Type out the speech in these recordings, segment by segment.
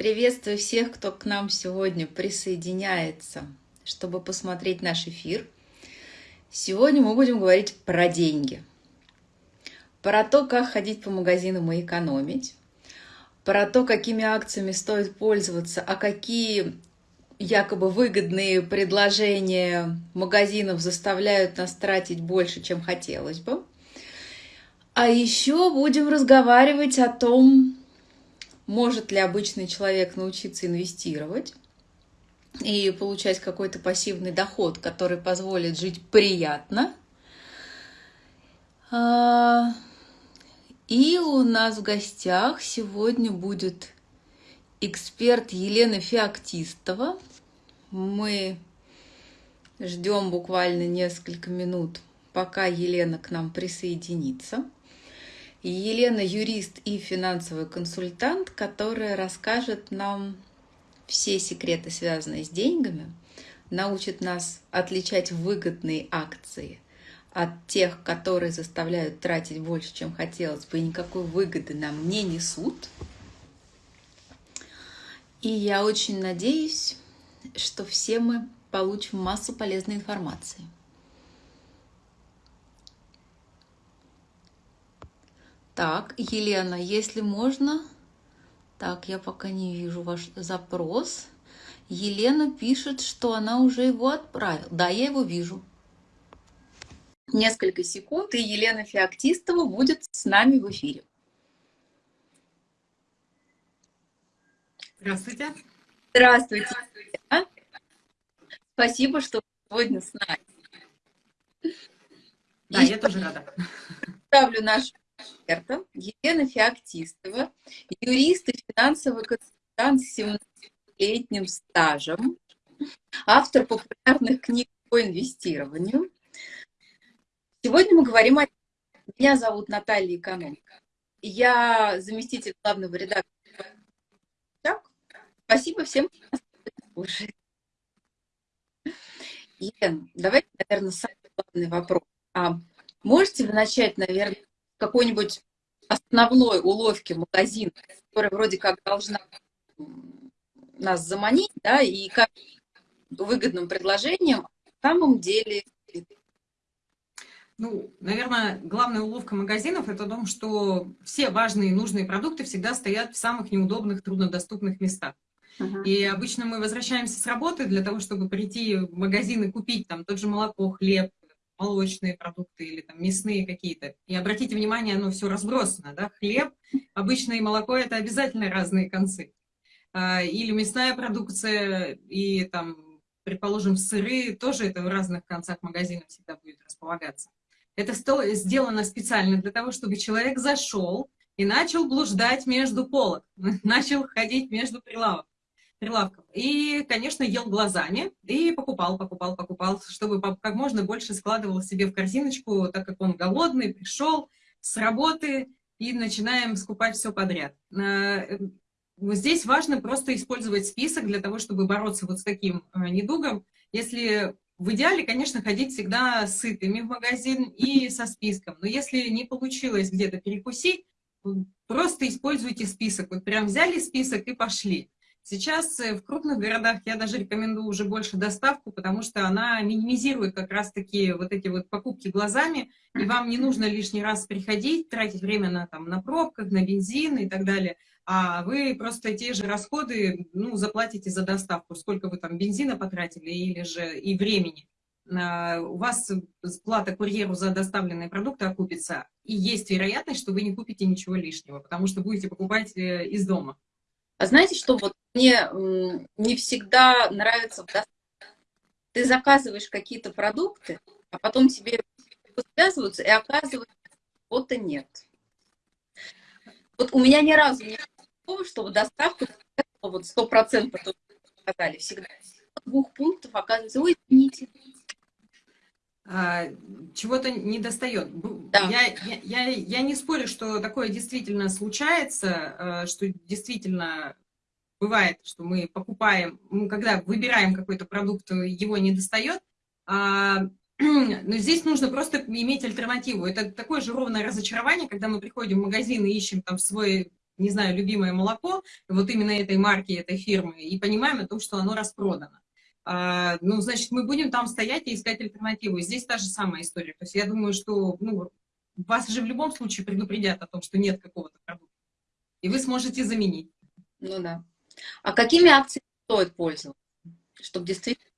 Приветствую всех, кто к нам сегодня присоединяется, чтобы посмотреть наш эфир. Сегодня мы будем говорить про деньги, про то, как ходить по магазинам и экономить, про то, какими акциями стоит пользоваться, а какие якобы выгодные предложения магазинов заставляют нас тратить больше, чем хотелось бы. А еще будем разговаривать о том, может ли обычный человек научиться инвестировать и получать какой-то пассивный доход, который позволит жить приятно. А, и у нас в гостях сегодня будет эксперт Елена Феоктистова. Мы ждем буквально несколько минут, пока Елена к нам присоединится. Елена юрист и финансовый консультант, которая расскажет нам все секреты, связанные с деньгами, научит нас отличать выгодные акции от тех, которые заставляют тратить больше, чем хотелось бы, и никакой выгоды нам не несут. И я очень надеюсь, что все мы получим массу полезной информации. Так, Елена, если можно... Так, я пока не вижу ваш запрос. Елена пишет, что она уже его отправила. Да, я его вижу. Несколько секунд, и Елена Феоктистова будет с нами в эфире. Здравствуйте. Здравствуйте. Здравствуйте. Спасибо, что сегодня с нами. Да, и я тоже рада. Ставлю нашу эксперта Елена Феоктистова, юрист и финансовый консультант с 17-летним стажем, автор популярных книг по инвестированию. Сегодня мы говорим о... Меня зовут Наталья Экономика. Я заместитель главного редактора. Спасибо всем, кто. Елена, давайте, наверное, самый главный вопрос. А можете вы начать, наверное, какой-нибудь основной уловки магазина, которая вроде как должна нас заманить, да, и как выгодным предложением, на самом деле... Ну, наверное, главная уловка магазинов – это о том, что все важные и нужные продукты всегда стоят в самых неудобных, труднодоступных местах. Uh -huh. И обычно мы возвращаемся с работы для того, чтобы прийти в магазин и купить там тот же молоко, хлеб, молочные продукты или там мясные какие-то. И обратите внимание, оно все разбросано, да, хлеб, обычное молоко – это обязательно разные концы. А, или мясная продукция, и там, предположим, сыры, тоже это в разных концах магазина всегда будет располагаться. Это сделано специально для того, чтобы человек зашел и начал блуждать между полок, начал ходить между прилавок прилавков. И, конечно, ел глазами и покупал, покупал, покупал, чтобы как можно больше складывал себе в корзиночку, так как он голодный, пришел с работы, и начинаем скупать все подряд. Э, здесь важно просто использовать список для того, чтобы бороться вот с таким э, недугом. Если в идеале, конечно, ходить всегда сытыми в магазин и со списком. Но если не получилось где-то перекусить, просто используйте список. Вот прям взяли список и пошли. Сейчас э, в крупных городах я даже рекомендую уже больше доставку, потому что она минимизирует как раз-таки вот эти вот покупки глазами, и вам не нужно лишний раз приходить, тратить время на, там, на пробках, на бензин и так далее, а вы просто те же расходы ну, заплатите за доставку, сколько вы там бензина потратили или же и времени. У вас плата курьеру за доставленные продукты окупится, и есть вероятность, что вы не купите ничего лишнего, потому что будете покупать э, из дома. А знаете, что вот мне не всегда нравится, ты заказываешь какие-то продукты, а потом тебе связываются, и оказывается, и нет. Вот у меня ни разу не было такого, чтобы доставка вот сто процентов сказали всегда. Двух пунктов оказывается, ой, извините. А, чего-то не достает. Да. Я, я, я, я не спорю, что такое действительно случается, а, что действительно бывает, что мы покупаем, когда выбираем какой-то продукт, его не достает, а, но здесь нужно просто иметь альтернативу. Это такое же ровное разочарование, когда мы приходим в магазин и ищем там свой не знаю, любимое молоко, вот именно этой марки, этой фирмы, и понимаем о том, что оно распродано. А, ну, значит, мы будем там стоять и искать альтернативу. Здесь та же самая история. То есть я думаю, что ну, вас же в любом случае предупредят о том, что нет какого-то продукта. И вы сможете заменить. Ну да. А какими акциями стоит пользоваться, чтобы действительно...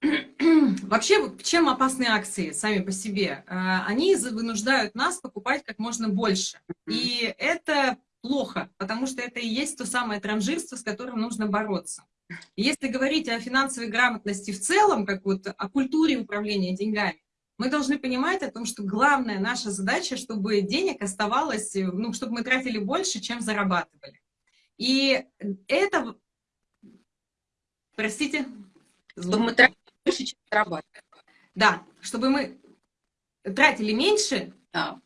Вообще, чем опасны акции сами по себе? А, они вынуждают нас покупать как можно больше. И это плохо, потому что это и есть то самое транжирство, с которым нужно бороться. Если говорить о финансовой грамотности в целом, как вот о культуре управления деньгами, мы должны понимать о том, что главная наша задача, чтобы денег оставалось, ну, чтобы мы тратили больше, чем зарабатывали. И это... Простите? Чтобы мы тратили больше, чем зарабатывали. Да, чтобы мы тратили меньше, а.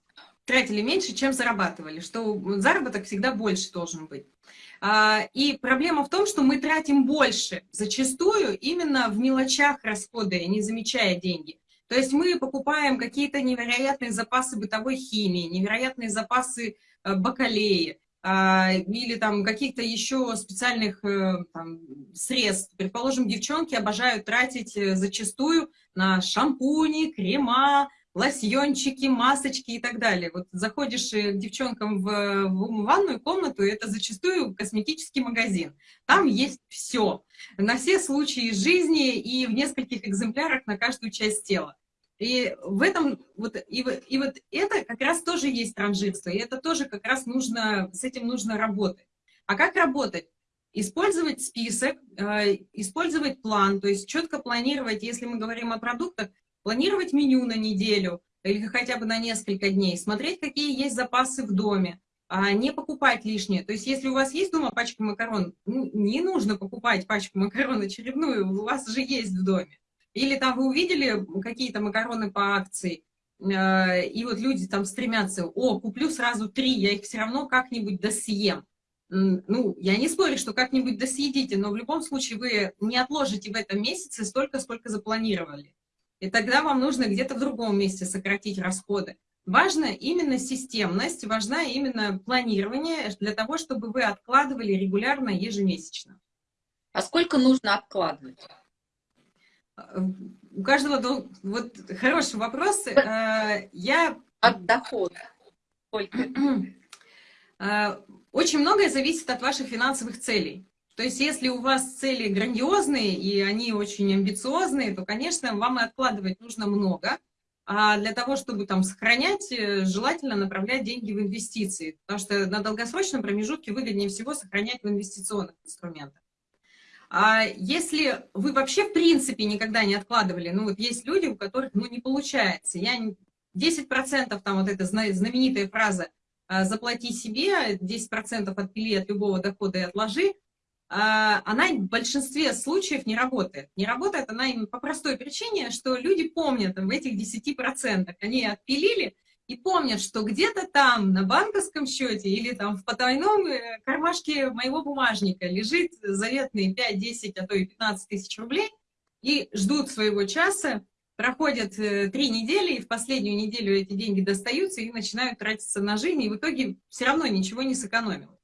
тратили меньше, чем зарабатывали, что заработок всегда больше должен быть. А, и проблема в том, что мы тратим больше, зачастую именно в мелочах расходы, не замечая деньги. То есть мы покупаем какие-то невероятные запасы бытовой химии, невероятные запасы э, бакалеи, а, или там каких-то еще специальных э, там, средств. Предположим, девчонки обожают тратить э, зачастую на шампуни, крема, лосьончики, масочки и так далее. Вот заходишь к девчонкам в, в ванную комнату, это зачастую косметический магазин. Там есть все, на все случаи жизни и в нескольких экземплярах на каждую часть тела. И в этом, вот, и, и вот это как раз тоже есть транжирство, и это тоже как раз нужно, с этим нужно работать. А как работать? Использовать список, э, использовать план, то есть четко планировать, если мы говорим о продуктах, планировать меню на неделю или хотя бы на несколько дней, смотреть, какие есть запасы в доме, а не покупать лишнее. То есть, если у вас есть дома пачка макарон, ну, не нужно покупать пачку макарон очередную, у вас же есть в доме. Или там вы увидели какие-то макароны по акции, э, и вот люди там стремятся, о, куплю сразу три, я их все равно как-нибудь досъем. Ну, я не спорю, что как-нибудь досъедите, но в любом случае вы не отложите в этом месяце столько, сколько запланировали. И тогда вам нужно где-то в другом месте сократить расходы. Важна именно системность, важна именно планирование для того, чтобы вы откладывали регулярно, ежемесячно. А сколько нужно откладывать? У каждого, вот хороший вопрос. Э, я... От дохода. Сколько? Э, очень многое зависит от ваших финансовых целей. То есть, если у вас цели грандиозные, и они очень амбициозные, то, конечно, вам и откладывать нужно много. А для того, чтобы там сохранять, э, желательно направлять деньги в инвестиции. Потому что на долгосрочном промежутке выгоднее всего сохранять в инвестиционных инструментах. А если вы вообще в принципе никогда не откладывали, ну вот есть люди, у которых ну не получается, я 10% там вот эта знаменитая фраза «А, «заплати себе», 10% отпили от любого дохода и отложи, а, она в большинстве случаев не работает. Не работает она именно по простой причине, что люди помнят в этих 10%, они отпилили и помнят, что где-то там на банковском счете или там в потайном э, кармашке моего бумажника лежит заветные 5, 10, а то и 15 тысяч рублей, и ждут своего часа, проходят э, три недели, и в последнюю неделю эти деньги достаются и начинают тратиться на жизнь, и в итоге все равно ничего не сэкономил.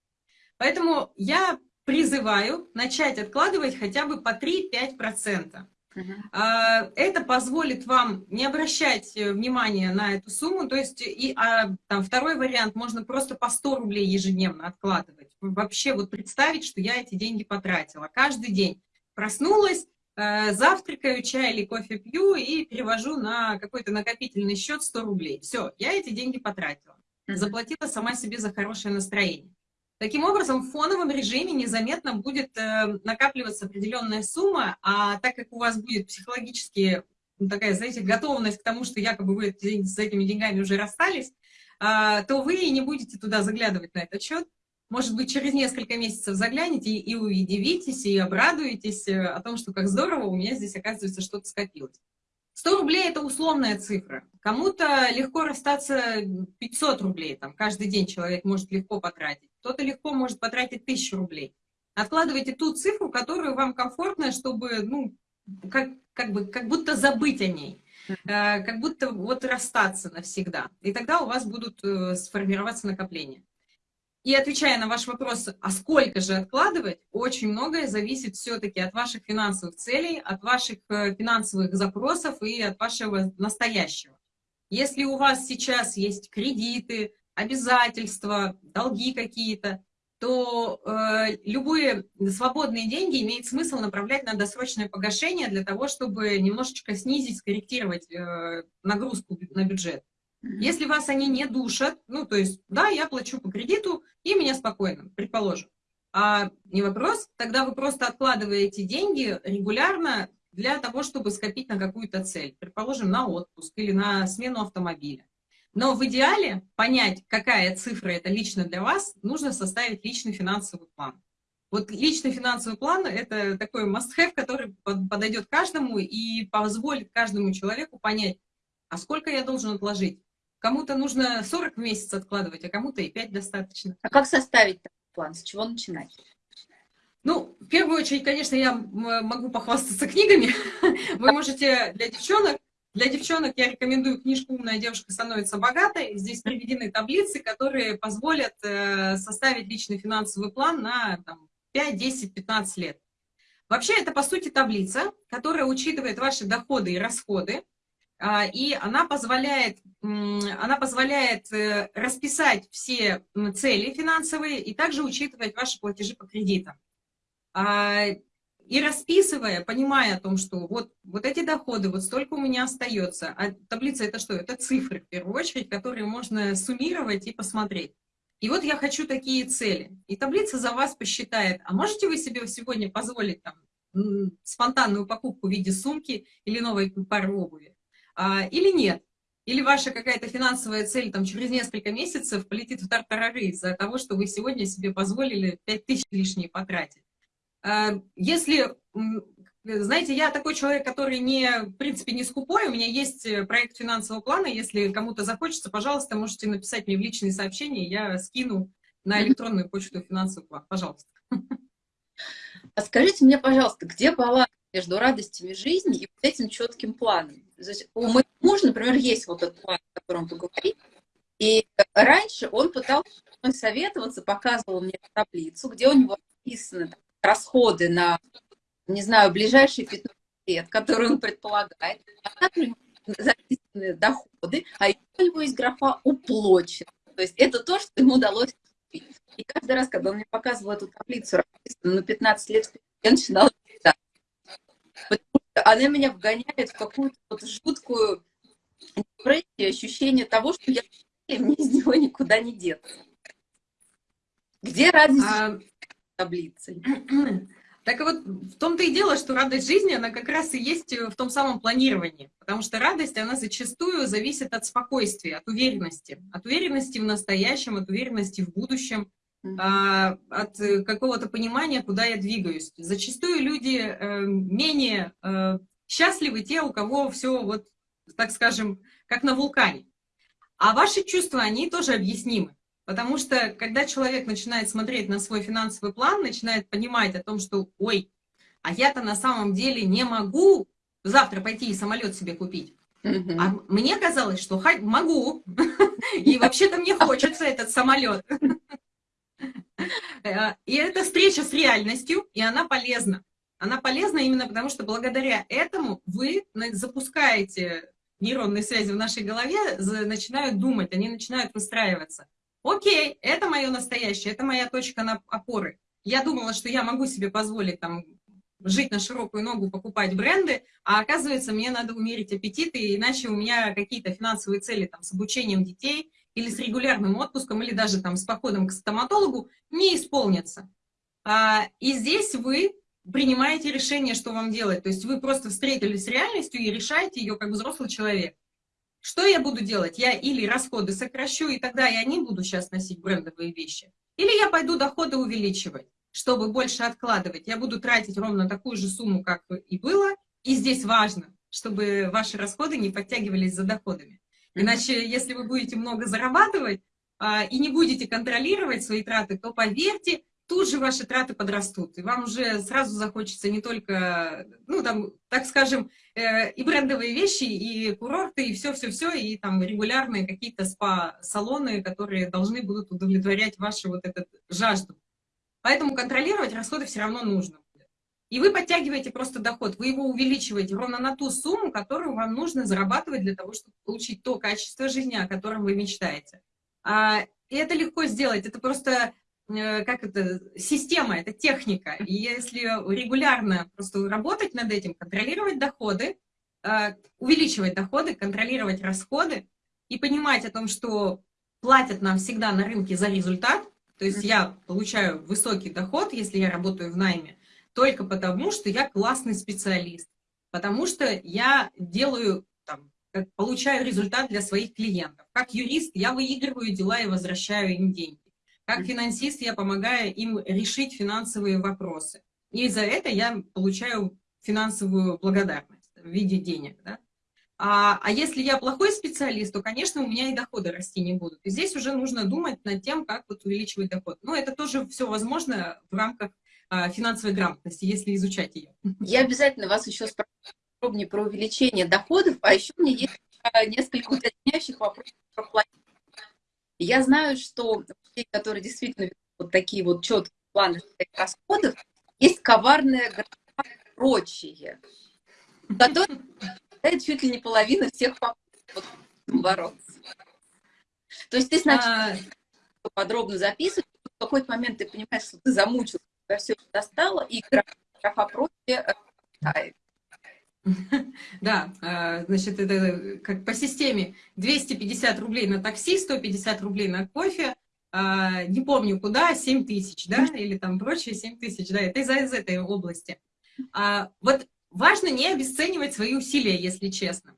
Поэтому я призываю начать откладывать хотя бы по 3-5%. Uh Это позволит вам не обращать э, внимания на эту сумму, то есть и а, там, второй вариант, можно просто по 100 рублей ежедневно откладывать. Вообще вот представить, что я эти деньги потратила. Каждый день проснулась, э, завтракаю, чай или кофе пью и перевожу на какой-то накопительный счет 100 рублей. Все, я эти деньги потратила. Заплатила сама себе за хорошее настроение. Таким образом, в фоновом режиме незаметно будет э, накапливаться определенная сумма, а так как у вас будет психологически ну, такая, знаете, готовность к тому, что якобы вы с этими деньгами уже расстались, э, то вы и не будете туда заглядывать на этот счет. Может быть, через несколько месяцев заглянете и удивитесь, и обрадуетесь э, о том, что как здорово, у меня здесь, оказывается, что-то скопилось. 100 рублей – это условная цифра. Кому-то легко расстаться 500 рублей, там, каждый день человек может легко потратить. Кто-то легко может потратить 1000 рублей. Откладывайте ту цифру, которую вам комфортно, чтобы, ну, как, как, бы, как будто забыть о ней. Э, как будто вот расстаться навсегда. И тогда у вас будут э, сформироваться накопления. И отвечая на ваш вопрос, а сколько же откладывать, очень многое зависит все-таки от ваших финансовых целей, от ваших э, финансовых запросов и от вашего настоящего. Если у вас сейчас есть кредиты, обязательства, долги какие-то, то э, любые свободные деньги имеет смысл направлять на досрочное погашение для того, чтобы немножечко снизить, скорректировать э, нагрузку на бюджет. Если вас они не душат, ну, то есть, да, я плачу по кредиту, и меня спокойно, предположим. А не вопрос, тогда вы просто откладываете деньги регулярно для того, чтобы скопить на какую-то цель, предположим, на отпуск или на смену автомобиля. Но в идеале понять, какая цифра это лично для вас, нужно составить личный финансовый план. Вот личный финансовый план – это такой must-have, который подойдет каждому и позволит каждому человеку понять, а сколько я должен отложить, Кому-то нужно 40 в месяц откладывать, а кому-то и 5 достаточно. А как составить план? С чего начинать? Ну, в первую очередь, конечно, я могу похвастаться книгами. Вы можете для девчонок, для девчонок я рекомендую книжку «Умная девушка становится богатой». Здесь приведены таблицы, которые позволят э, составить личный финансовый план на там, 5, 10, 15 лет. Вообще, это, по сути, таблица, которая учитывает ваши доходы и расходы, и она позволяет, она позволяет э, расписать все цели финансовые и также учитывать ваши платежи по кредитам. А, и расписывая, понимая о том, что вот, вот эти доходы, вот столько у меня остается. А таблица это что? Это цифры, в первую очередь, которые можно суммировать и посмотреть. И вот я хочу такие цели. И таблица за вас посчитает, а можете вы себе сегодня позволить там, спонтанную покупку в виде сумки или новой пары обуви? А, или нет. Или ваша какая-то финансовая цель там, через несколько месяцев полетит в тартарары из-за того, что вы сегодня себе позволили 5 тысяч лишние потратить. А, если, знаете, я такой человек, который не, в принципе, не скупой, у меня есть э, проект финансового плана, если кому-то захочется, пожалуйста, можете написать мне в личные сообщения, я скину на электронную почту финансовый план, пожалуйста. А скажите мне, пожалуйста, где баланс между радостями жизни и этим четким планом? У моего мужа, например, есть вот этот план, о котором вы и раньше он пытался советоваться, показывал мне таблицу, где у него написаны там, расходы на, не знаю, ближайшие 15 лет, которые он предполагает, а также записаны доходы, а еще у него есть графа уплочено. То есть это то, что ему удалось купить. И каждый раз, когда он мне показывал эту таблицу, расписанную на 15 лет, я начинала читать она меня вгоняет в какую-то вот жуткую депрессию, ощущение того, что я мне из него никуда не деться. Где радость а... таблицы? Так вот, в том-то и дело, что радость жизни, она как раз и есть в том самом планировании. Потому что радость, она зачастую зависит от спокойствия, от уверенности. От уверенности в настоящем, от уверенности в будущем. А, от э, какого-то понимания, куда я двигаюсь. Зачастую люди э, менее э, счастливы те, у кого все вот, так скажем, как на вулкане. А ваши чувства, они тоже объяснимы. Потому что, когда человек начинает смотреть на свой финансовый план, начинает понимать о том, что, ой, а я-то на самом деле не могу завтра пойти и самолет себе купить. А мне казалось, что могу. И вообще-то мне хочется этот самолет. Э, и это встреча с реальностью, и она полезна. Она полезна именно потому, что благодаря этому вы запускаете нейронные связи в нашей голове, начинают думать, они начинают выстраиваться. Окей, это мое настоящее, это моя точка на опоры. Я думала, что я могу себе позволить там жить на широкую ногу, покупать бренды, а оказывается, мне надо умерить аппетиты, иначе у меня какие-то финансовые цели там, с обучением детей или с регулярным отпуском, или даже там, с походом к стоматологу не исполнятся. А, и здесь вы принимаете решение, что вам делать. То есть вы просто встретились с реальностью и решаете ее как взрослый человек. Что я буду делать? Я или расходы сокращу, и тогда я не буду сейчас носить брендовые вещи. Или я пойду доходы увеличивать чтобы больше откладывать, я буду тратить ровно такую же сумму, как и было. И здесь важно, чтобы ваши расходы не подтягивались за доходами. Иначе, если вы будете много зарабатывать а, и не будете контролировать свои траты, то, поверьте, тут же ваши траты подрастут, и вам уже сразу захочется не только, ну, там, так скажем, э, и брендовые вещи, и курорты, и все-все-все, и там регулярные какие-то спа-салоны, которые должны будут удовлетворять вашу вот эту жажду. Поэтому контролировать расходы все равно нужно. И вы подтягиваете просто доход, вы его увеличиваете ровно на ту сумму, которую вам нужно зарабатывать для того, чтобы получить то качество жизни, о котором вы мечтаете. А, и это легко сделать, это просто Э, как это, система, это техника. И если регулярно просто работать над этим, контролировать доходы, э, увеличивать доходы, контролировать расходы и понимать о том, что платят нам всегда на рынке за результат, то есть я получаю высокий доход, если я работаю в найме, только потому, что я классный специалист, потому что я делаю, там, получаю результат для своих клиентов. Как юрист я выигрываю дела и возвращаю им деньги. Как финансист я помогаю им решить финансовые вопросы. И за это я получаю финансовую благодарность в виде денег. Да? А, а если я плохой специалист, то, конечно, у меня и доходы расти не будут. И здесь уже нужно думать над тем, как вот увеличивать доход. Но это тоже все возможно в рамках финансовой грамотности, если изучать ее. Я обязательно вас еще спрошу подробнее про увеличение доходов, а еще у меня есть а, несколько уточняющих вопросов про планирование я знаю, что людей, которые действительно вот такие вот четкие планы расходов, есть графа прочие, которые чуть ли не половина всех попыток бороться. То есть ты сначала а... подробно записываешь, в какой-то момент ты понимаешь, что ты замучился, тебя все достало, и графа прочие э, Да, а, значит, это как по системе 250 рублей на такси, 150 рублей на кофе, не помню куда, 7 тысяч, да, или там прочее 7 тысяч, да, это из, из этой области. А, вот важно не обесценивать свои усилия, если честно.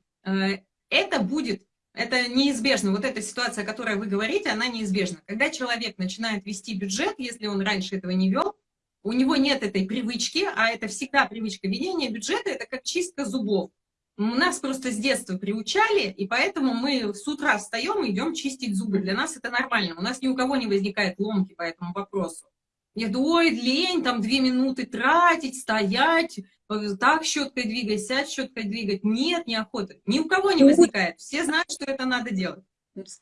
Это будет, это неизбежно, вот эта ситуация, о которой вы говорите, она неизбежна. Когда человек начинает вести бюджет, если он раньше этого не вел, у него нет этой привычки, а это всегда привычка ведения бюджета, это как чистка зубов. Нас просто с детства приучали, и поэтому мы с утра встаем и идем чистить зубы. Для нас это нормально. У нас ни у кого не возникает ломки по этому вопросу. Я думаю, ой, лень, там две минуты тратить, стоять, так щеткой двигать, сядь щеткой двигать. Нет, неохоты. Ни у кого не возникает. Все знают, что это надо делать.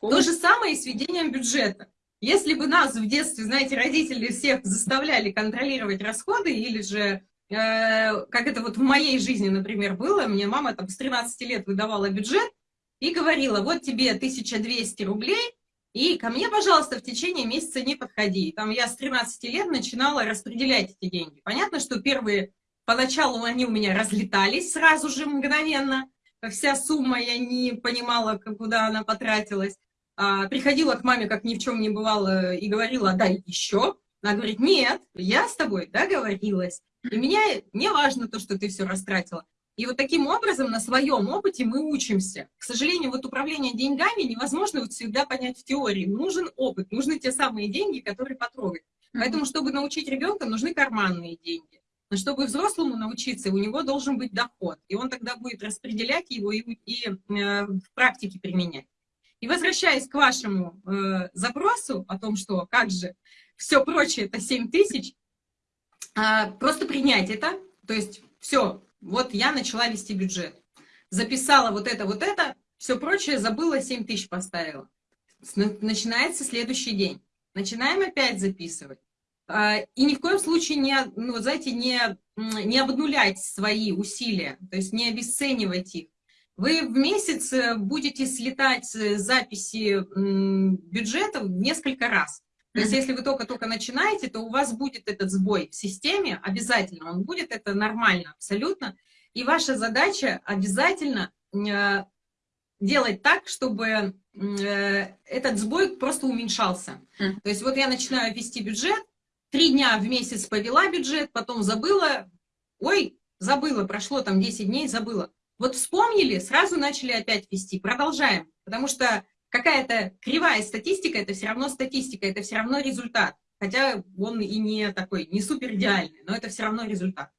То же самое и с ведением бюджета. Если бы нас в детстве, знаете, родители всех заставляли контролировать расходы, или же, э, как это вот в моей жизни, например, было, мне мама там с 13 лет выдавала бюджет и говорила, вот тебе 1200 рублей, и ко мне, пожалуйста, в течение месяца не подходи. Там я с 13 лет начинала распределять эти деньги. Понятно, что первые, поначалу они у меня разлетались сразу же мгновенно, вся сумма, я не понимала, куда она потратилась. А, приходила к маме, как ни в чем не бывало, и говорила, дай еще. Она говорит, нет, я с тобой договорилась. И меня не важно то, что ты все растратила. И вот таким образом на своем опыте мы учимся. К сожалению, вот управление деньгами невозможно вот всегда понять в теории. Нужен опыт, нужны те самые деньги, которые потрогать. Поэтому, чтобы научить ребенка, нужны карманные деньги. Но чтобы взрослому научиться, у него должен быть доход. И он тогда будет распределять его и, и э, в практике применять. И возвращаясь к вашему э, запросу о том, что как же все прочее это 7 тысяч, э, просто принять это, то есть все, вот я начала вести бюджет, записала вот это, вот это, все прочее забыла, 7 тысяч поставила. Начинается следующий день. Начинаем опять записывать. А, и ни в коем случае не, ну, знаете, не, не обнулять свои усилия, то есть не обесценивать их. Вы в месяц э, будете слетать записи бюджета несколько раз. То есть если вы только-только начинаете, то у вас будет этот сбой в системе, обязательно, он будет, это нормально абсолютно. И ваша задача обязательно э, делать так, чтобы э, этот сбой просто уменьшался. То есть вот я начинаю вести бюджет, три дня в месяц повела бюджет, потом забыла, ой, забыла, прошло там 10 дней, забыла. Вот вспомнили, сразу начали опять вести. Продолжаем, потому что какая-то кривая статистика, это все равно статистика, это все равно результат. Хотя он и не такой, не супер идеальный, но это все равно результат.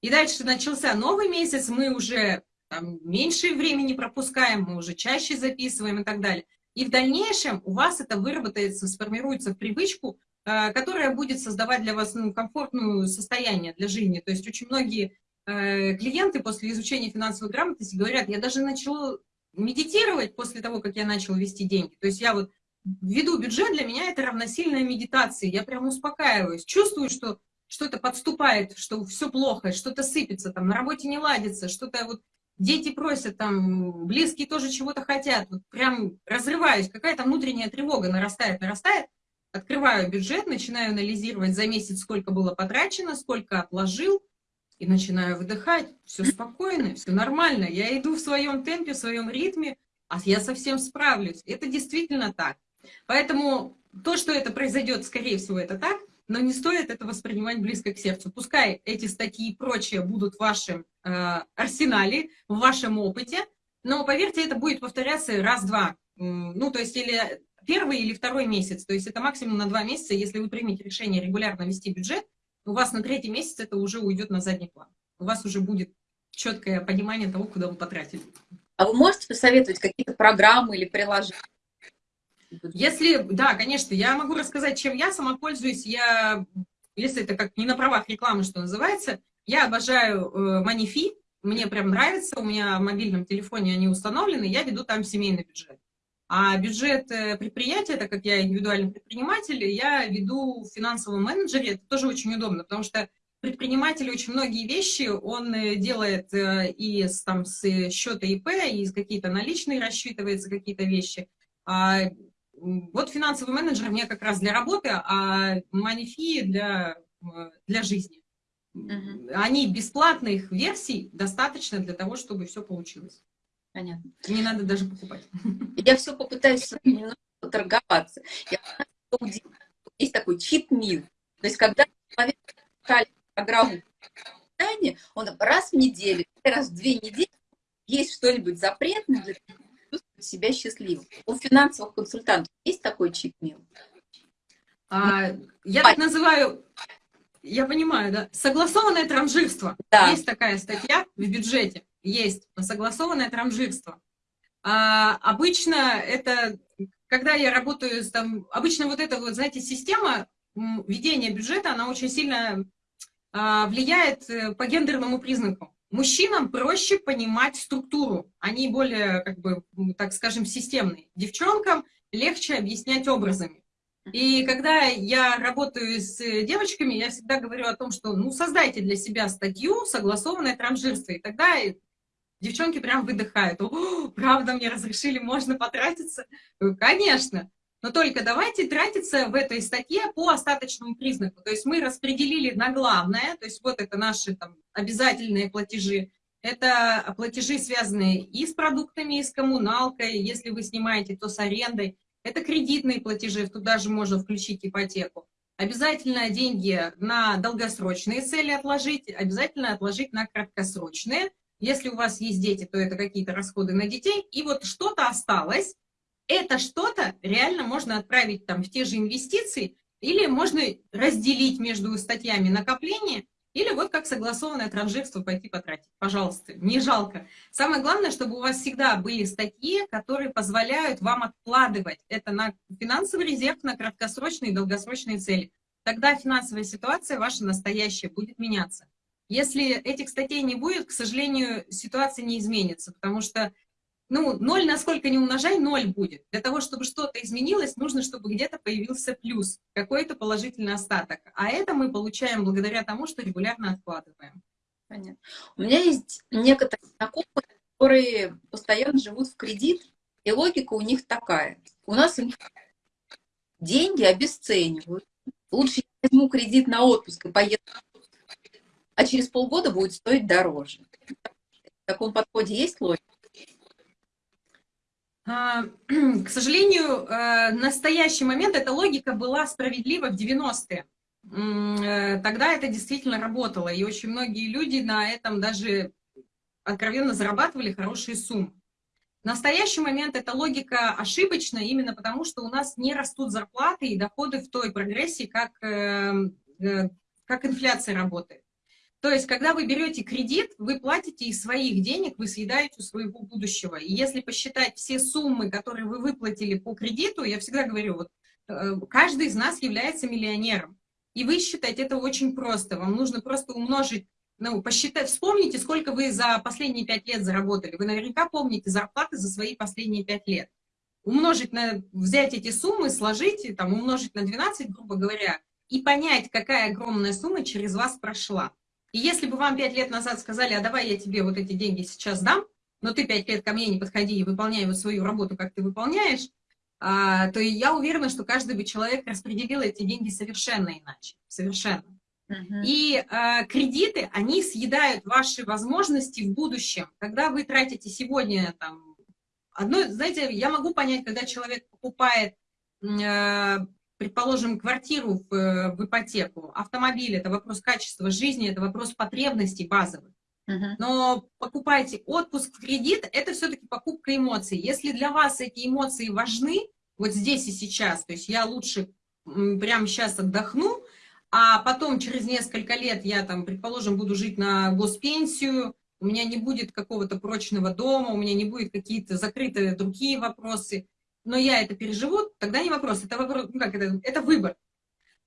И дальше начался новый месяц, мы уже там, меньше времени пропускаем, мы уже чаще записываем и так далее. И в дальнейшем у вас это выработается, сформируется в привычку э, которая будет создавать для вас ну, комфортное состояние для жизни. То есть очень многие клиенты после изучения финансовой грамотности говорят, я даже начала медитировать после того, как я начала вести деньги. То есть я вот веду бюджет, для меня это равносильная медитация. Я прям успокаиваюсь, чувствую, что что-то подступает, что все плохо, что-то сыпется, там на работе не ладится, что-то вот дети просят, там близкие тоже чего-то хотят. Вот прям разрываюсь, какая-то внутренняя тревога нарастает, нарастает. Открываю бюджет, начинаю анализировать за месяц, сколько было потрачено, сколько отложил, и начинаю выдыхать. Все спокойно, все нормально. Я иду в своем темпе, в своем ритме, а я совсем справлюсь. Это действительно так. Поэтому то, что это произойдет, скорее всего, это так, но не стоит это воспринимать близко к сердцу. Пускай эти статьи и прочее будут в вашем э, арсенале, в вашем опыте, но, поверьте, это будет повторяться раз-два. Ну, то есть, или первый или второй месяц. То есть, это максимум на два месяца. Если вы примете решение регулярно вести бюджет, у вас на третий месяц это уже уйдет на задний план. У вас уже будет четкое понимание того, куда вы потратили. А вы можете посоветовать какие-то программы или приложения? Если, да, конечно, я могу рассказать, чем я сама пользуюсь. Я, если это как не на правах рекламы, что называется, я обожаю э, Манифи, мне прям нравится, у меня в мобильном телефоне они установлены, я веду там семейный бюджет. А бюджет э, предприятия, так как я индивидуальный предприниматель, я веду в финансовом менеджере, это тоже очень удобно, потому что предприниматель очень многие вещи он э, делает э, и с, там, с счета ИП, и какие-то наличные рассчитывается, какие-то вещи. А вот финансовый менеджер мне как раз для работы, а манифи для, для жизни. Угу. Они бесплатных версий достаточно для того, чтобы все получилось. Понятно. Не надо даже покупать. Я все попытаюсь немного торговаться. Есть такой чит-мил. То есть, когда человек программу питания, он раз в неделю, раз в две недели есть что-нибудь запретное для чувствовать себя счастливым. У финансовых консультантов есть такой чит-мил? А, я так называю, я понимаю, да, согласованное транжирство. Да. Есть такая статья в бюджете, есть согласованное транжирство. А, обычно это, когда я работаю с там, обычно вот эта вот, знаете, система ведения бюджета, она очень сильно а, влияет э, по гендерному признаку. Мужчинам проще понимать структуру, они более, как бы, так скажем, системные. Девчонкам легче объяснять образами. И когда я работаю с девочками, я всегда говорю о том, что ну, создайте для себя статью «Согласованное транжирство». И тогда девчонки прям выдыхают. О, правда, мне разрешили, можно потратиться? Конечно. Но только давайте тратиться в этой статье по остаточному признаку. То есть мы распределили на главное, то есть вот это наши там, обязательные платежи, это платежи, связанные и с продуктами, и с коммуналкой, если вы снимаете, то с арендой. Это кредитные платежи, туда же можно включить ипотеку. Обязательно деньги на долгосрочные цели отложить, обязательно отложить на краткосрочные. Если у вас есть дети, то это какие-то расходы на детей. И вот что-то осталось, это что-то реально можно отправить там в те же инвестиции, или можно разделить между статьями накопления, или вот как согласованное транжирство пойти потратить. Пожалуйста, не жалко. Самое главное, чтобы у вас всегда были статьи, которые позволяют вам откладывать это на финансовый резерв, на краткосрочные и долгосрочные цели. Тогда финансовая ситуация ваша настоящая будет меняться. Если этих статей не будет, к сожалению, ситуация не изменится, потому что ну, ноль насколько не умножай, ноль будет. Для того, чтобы что-то изменилось, нужно, чтобы где-то появился плюс, какой-то положительный остаток. А это мы получаем благодаря тому, что регулярно откладываем. Понятно. У меня есть некоторые знакомые, которые постоянно живут в кредит, и логика у них такая. У нас деньги обесценивают. Лучше я возьму кредит на отпуск и поеду, а через полгода будет стоить дороже. В таком подходе есть логика? А, к сожалению, э, настоящий момент эта логика была справедлива в 90-е. Э, тогда это действительно работало, и очень многие люди на этом даже откровенно зарабатывали хорошие суммы. В настоящий момент эта логика ошибочна именно потому, что у нас не растут зарплаты и доходы в той прогрессии, как, э, как инфляция работает. То есть, когда вы берете кредит, вы платите из своих денег, вы съедаете у своего будущего. И если посчитать все суммы, которые вы выплатили по кредиту, я всегда говорю, вот э, каждый из нас является миллионером. И вы считаете это очень просто. Вам нужно просто умножить, ну, посчитать, вспомните, сколько вы за последние пять лет заработали. Вы наверняка помните зарплаты за свои последние пять лет. Умножить на, взять эти суммы, сложить, там, умножить на 12, грубо говоря, и понять, какая огромная сумма через вас прошла. И если бы вам пять лет назад сказали, а давай я тебе вот эти деньги сейчас дам, но ты пять лет ко мне не подходи и выполняй вот свою работу, как ты выполняешь, а, то я уверена, что каждый бы человек распределил эти деньги совершенно иначе, совершенно. Uh-huh. И а, кредиты, они съедают ваши возможности в будущем. Когда вы тратите сегодня, там, одно, знаете, я могу понять, когда человек покупает, э, предположим, квартиру в, в ипотеку, автомобиль, это вопрос качества жизни, это вопрос потребностей базовых. Но покупайте отпуск в кредит, это все-таки покупка эмоций. Если для вас эти эмоции важны, вот здесь и сейчас, то есть я лучше прямо сейчас отдохну, а потом через несколько лет я там, предположим, буду жить на госпенсию, у меня не будет какого-то прочного дома, у меня не будет какие-то закрытые другие вопросы, но я это переживу, тогда не вопрос, это вопрос, ну как это, это выбор.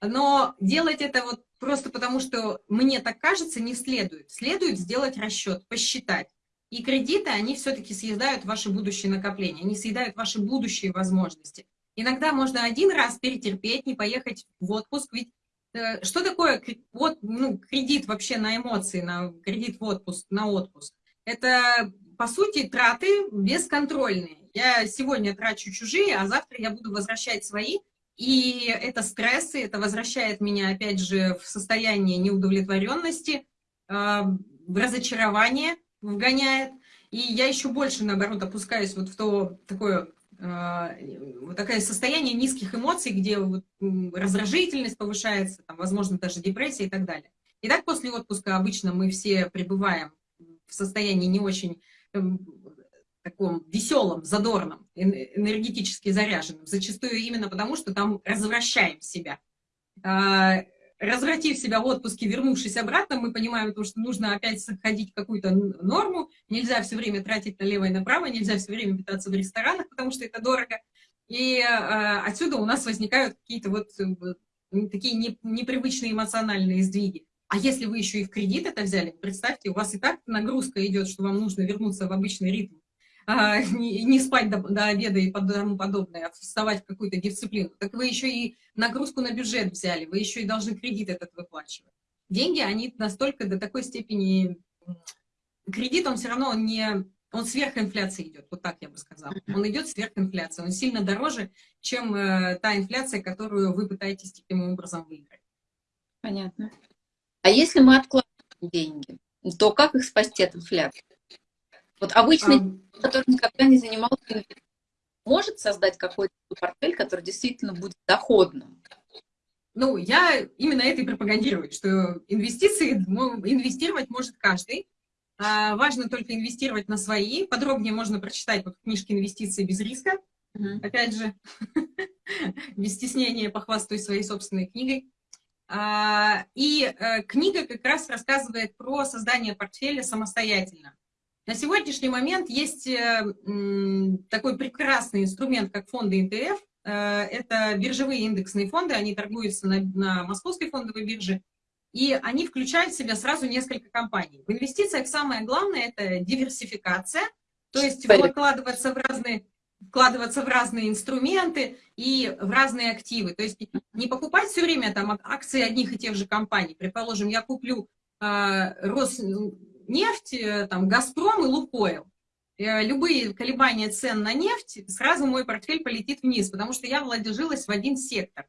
Но делать это вот просто потому, что мне так кажется, не следует. Следует сделать расчет, посчитать. И кредиты, они все-таки съедают ваши будущие накопления, они съедают ваши будущие возможности. Иногда можно один раз перетерпеть, не поехать в отпуск, ведь э, что такое вот, ну, кредит вообще на эмоции, на кредит в отпуск, на отпуск? Это, по сути, траты бесконтрольные. Я сегодня трачу чужие, а завтра я буду возвращать свои, и это стрессы, это возвращает меня, опять же, в состояние неудовлетворенности, а, в разочарование вгоняет. И я еще больше, наоборот, опускаюсь вот в то такое а, вот такое состояние низких эмоций, где вот раздражительность повышается, там, возможно, даже депрессия и так далее. И так после отпуска обычно мы все пребываем в состоянии не очень таком веселом, задорном, энергетически заряженном, зачастую именно потому, что там развращаем себя. А, развратив себя в отпуске, вернувшись обратно, мы понимаем, то, что нужно опять сохранить какую-то норму, нельзя все время тратить налево и направо, нельзя все время питаться в ресторанах, потому что это дорого. И а, отсюда у нас возникают какие-то вот э, такие не, непривычные эмоциональные сдвиги. А если вы еще и в кредит это взяли, представьте, у вас и так нагрузка идет, что вам нужно вернуться в обычный ритм а, не, не спать до, до обеда и тому подобное, а вставать в какую-то дисциплину, так вы еще и нагрузку на бюджет взяли, вы еще и должны кредит этот выплачивать. Деньги, они настолько до такой степени... Кредит, он все равно он не... Он сверх инфляции идет, вот так я бы сказала. Он идет сверх инфляции, он сильно дороже, чем э, та инфляция, которую вы пытаетесь таким образом выиграть. Понятно. А если мы откладываем деньги, то как их спасти от инфляции? Вот обычный, а... который никогда не занимался, может создать какой-то портфель, который действительно будет доходным. Ну, я именно это и пропагандирую, что инвестиции, инвестировать может каждый. А, важно только инвестировать на свои. Подробнее можно прочитать вот в книжке «Инвестиции без риска». Uh Опять же, без стеснения похвастаюсь своей собственной книгой. А, и э, книга как раз рассказывает про создание портфеля самостоятельно. На сегодняшний момент есть э, такой прекрасный инструмент, как фонды НТФ. Э, это биржевые индексные фонды, они торгуются на, на московской фондовой бирже. И они включают в себя сразу несколько компаний. В инвестициях самое главное – это диверсификация, то есть вкладываться в разные вкладываться в разные инструменты и в разные активы. То есть не покупать все время там акции одних и тех же компаний. Предположим, я куплю э, Рос, нефть, э, там, Газпром и Лукойл. Э, любые колебания цен на нефть, сразу мой портфель полетит вниз, потому что я вложилась в один сектор.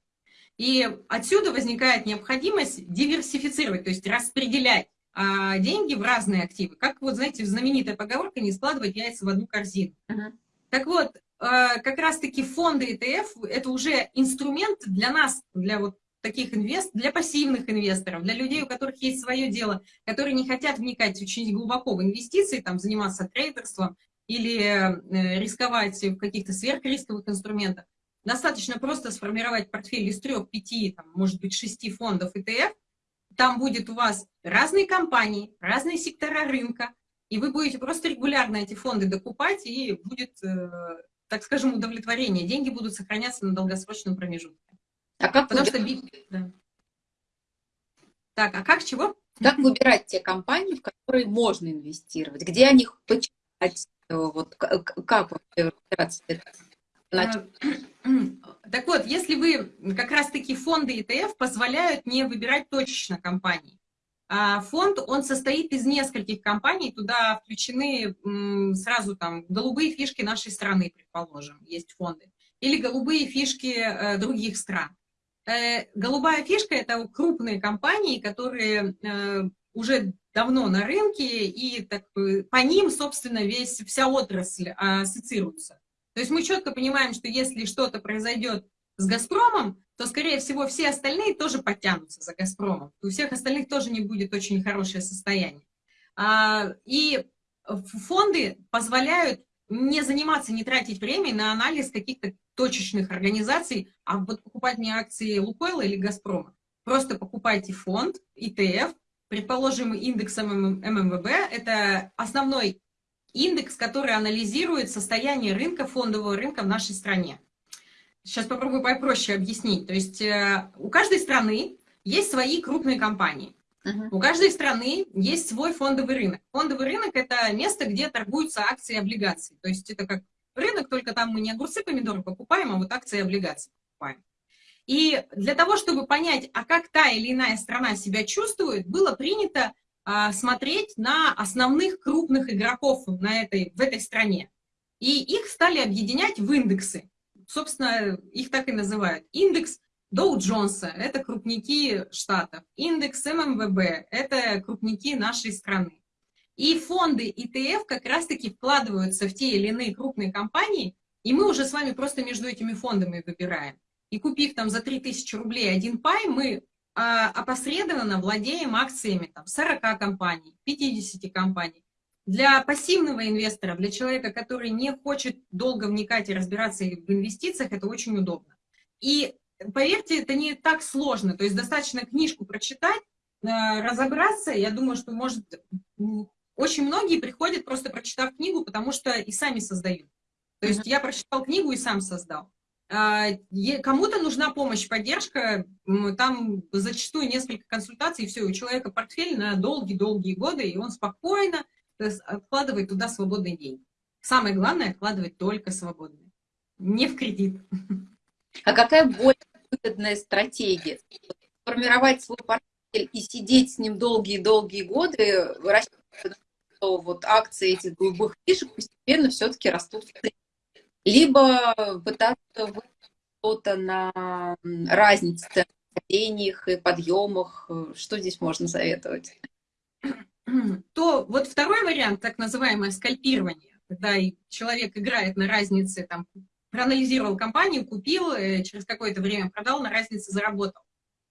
И отсюда возникает необходимость диверсифицировать, то есть распределять а, деньги в разные активы. Как вот, знаете, знаменитая поговорка «не складывать яйца в одну корзину». Uh -huh. Так вот, как раз-таки фонды ETF – это уже инструмент для нас, для вот таких инвест для пассивных инвесторов, для людей, у которых есть свое дело, которые не хотят вникать очень глубоко в инвестиции, там, заниматься трейдерством или э, рисковать в каких-то сверхрисковых инструментах. Достаточно просто сформировать портфель из трех, пяти, там, может быть, шести фондов ETF. Там будет у вас разные компании, разные сектора рынка, и вы будете просто регулярно эти фонды докупать, и будет э, так скажем, удовлетворения. Деньги будут сохраняться на долгосрочном промежутке. А как Потому что... Да. Так, а как чего? Как выбирать те компании, в которые можно инвестировать? Где о них почитать? Э, вот, как? А, так вот, если вы, как раз-таки фонды ETF позволяют не выбирать точечно компании. А фонд, он состоит из нескольких компаний, туда включены сразу там голубые фишки нашей страны, предположим, есть фонды, или голубые фишки э, других стран. Э, голубая фишка – это крупные компании, которые э, уже давно на рынке, и так, по ним, собственно, весь, вся отрасль ассоциируется. То есть мы четко понимаем, что если что-то произойдет с «Газпромом», то, скорее всего, все остальные тоже подтянутся за «Газпромом». У всех остальных тоже не будет очень хорошее состояние. А, и фонды позволяют не заниматься, не тратить время на анализ каких-то точечных организаций, а вот покупать не акции Лукойла или Газпрома. Просто покупайте фонд, ETF, предположим, индексом ММВБ, это основной индекс, который анализирует состояние рынка, фондового рынка в нашей стране. Сейчас попробую попроще объяснить. То есть э, у каждой страны есть свои крупные компании. Uh -huh. У каждой страны есть свой фондовый рынок. Фондовый рынок – это место, где торгуются акции и облигации. То есть это как рынок, только там мы не огурцы, помидоры покупаем, а вот акции и облигации покупаем. И для того, чтобы понять, а как та или иная страна себя чувствует, было принято а, смотреть на основных крупных игроков на этой, в этой стране. И их стали объединять в индексы собственно, их так и называют. Индекс Доу Джонса – это крупники штатов. Индекс ММВБ – это крупники нашей страны. И фонды ETF как раз-таки вкладываются в те или иные крупные компании, и мы уже с вами просто между этими фондами выбираем. И купив там за 3000 рублей один пай, мы а, опосредованно владеем акциями там, 40 компаний, 50 компаний. Для пассивного инвестора, для человека, который не хочет долго вникать и разбираться в инвестициях, это очень удобно. И поверьте, это не так сложно. То есть достаточно книжку прочитать, э, разобраться. Я думаю, что, может, очень многие приходят, просто прочитав книгу, потому что и сами создают. То есть я прочитал книгу и сам создал. А, кому-то нужна помощь, поддержка, там зачастую несколько консультаций, и все, у человека портфель на долгие-долгие годы, и он спокойно то есть откладывать туда свободные деньги. Самое главное, откладывать только свободные, не в кредит. А какая более выгодная стратегия? Формировать свой портфель и сидеть с ним долгие-долгие годы, что вот акции этих голубых фишек постепенно все-таки растут в цене. Либо пытаться что-то на разнице в падениях и подъемах. Что здесь можно советовать? То вот второй вариант, так называемое скальпирование, когда человек играет на разнице, там, проанализировал компанию, купил, э, через какое-то время продал, на разнице заработал.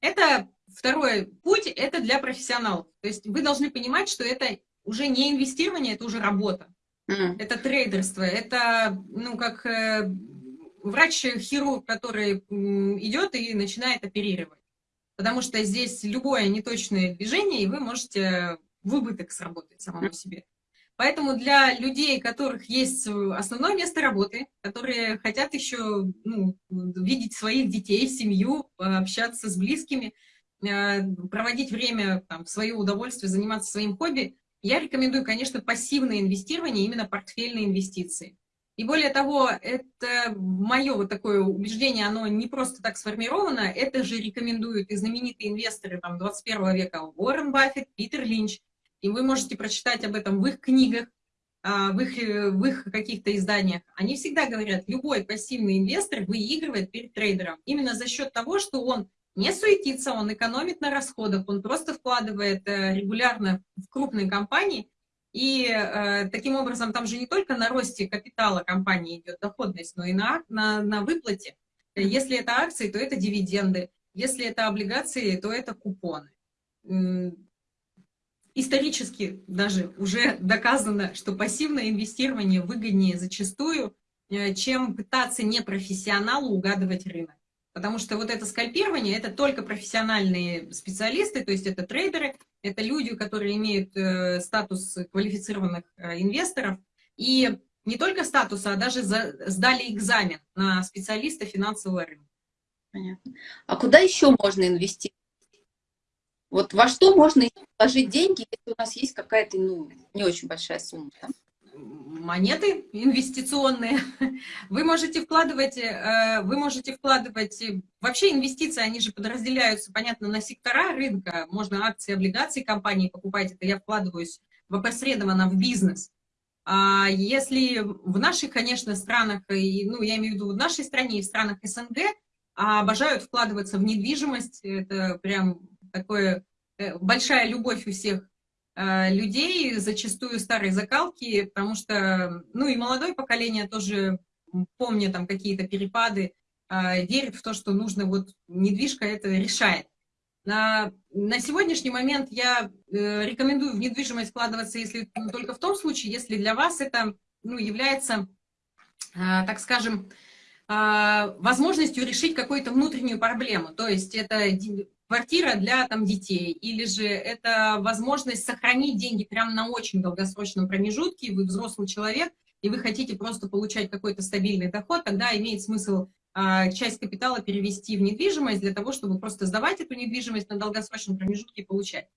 Это второй путь, это для профессионалов. То есть вы должны понимать, что это уже не инвестирование, это уже работа. Mm. Это трейдерство, это, ну, как э, врач-хирург, который идет и начинает оперировать. Потому что здесь любое неточное движение, и вы можете в убыток сработать самому себе. Поэтому для людей, у которых есть основное место работы, которые хотят еще ну, видеть своих детей, семью, общаться с близкими, э, проводить время там, в свое удовольствие, заниматься своим хобби, я рекомендую, конечно, пассивное инвестирование, именно портфельные инвестиции. И более того, это мое вот такое убеждение, оно не просто так сформировано, это же рекомендуют и знаменитые инвесторы там, 21 века Уоррен Баффет, Питер Линч, и вы можете прочитать об этом в их книгах, а, в их, э, в их каких-то изданиях. Они всегда говорят, любой пассивный инвестор выигрывает перед трейдером именно за счет того, что он не суетится, он экономит на расходах, он просто вкладывает э, регулярно в крупные компании, и э, таким образом там же не только на росте капитала компании идет доходность, но и на, на, на выплате. Если это акции, то это дивиденды. Если это облигации, то это купоны исторически даже уже доказано, что пассивное инвестирование выгоднее зачастую, э, чем пытаться непрофессионалу угадывать рынок. Потому что вот это скальпирование, это только профессиональные специалисты, то есть это трейдеры, это люди, которые имеют э, статус квалифицированных э, инвесторов. И не только статуса, а даже за, сдали экзамен на специалиста финансового рынка. Понятно. А куда еще можно инвестировать? Вот во что можно вложить деньги, если у нас есть какая-то, ну, не очень большая сумма? Да? монеты инвестиционные. Вы можете вкладывать, э, вы можете вкладывать, вообще инвестиции, они же подразделяются, понятно, на сектора рынка. Можно акции, облигации компании покупать, это я вкладываюсь в опосредованно в бизнес. А если в наших, конечно, странах, ну, я имею в виду в нашей стране и в странах СНГ, обожают вкладываться в недвижимость, это прям такое э, большая любовь у всех Э, людей, зачастую старой закалки, потому что, ну и молодое поколение тоже, помня там какие-то перепады, э, верит в то, что нужно, вот недвижка это решает. На, на сегодняшний момент я э, рекомендую в недвижимость вкладываться, если ну, только в том случае, если для вас это ну, является, так скажем, возможностью решить какую-то внутреннюю проблему. То есть это квартира для там, детей, или же это возможность сохранить деньги прямо на очень долгосрочном промежутке, вы взрослый человек, и вы хотите просто получать какой-то стабильный доход, тогда имеет смысл а, часть капитала перевести в недвижимость для того, чтобы просто сдавать эту недвижимость на долгосрочном промежутке и получать.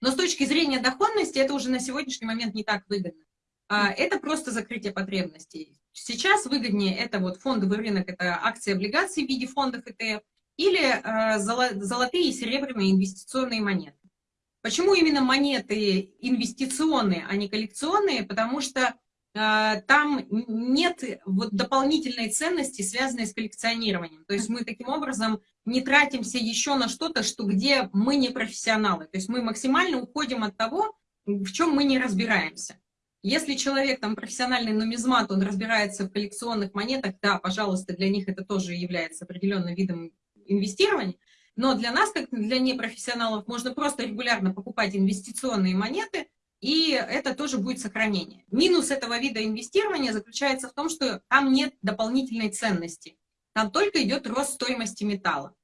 Но с точки зрения доходности это уже на сегодняшний момент не так выгодно. А, это просто закрытие потребностей. Сейчас выгоднее это вот фондовый рынок, это акции, облигации в виде фондов ETF, или э, золотые и серебряные инвестиционные монеты. Почему именно монеты инвестиционные, а не коллекционные? Потому что э, там нет вот дополнительной ценности, связанной с коллекционированием. То есть мы таким образом не тратимся еще на что-то, что где мы не профессионалы. То есть мы максимально уходим от того, в чем мы не разбираемся. Если человек там профессиональный нумизмат, он разбирается в коллекционных монетах, да, пожалуйста, для них это тоже является определенным видом инвестирования, но для нас, как для непрофессионалов, можно просто регулярно покупать инвестиционные монеты, и это тоже будет сохранение. Минус этого вида инвестирования заключается в том, что там нет дополнительной ценности. Там только идет рост стоимости металла.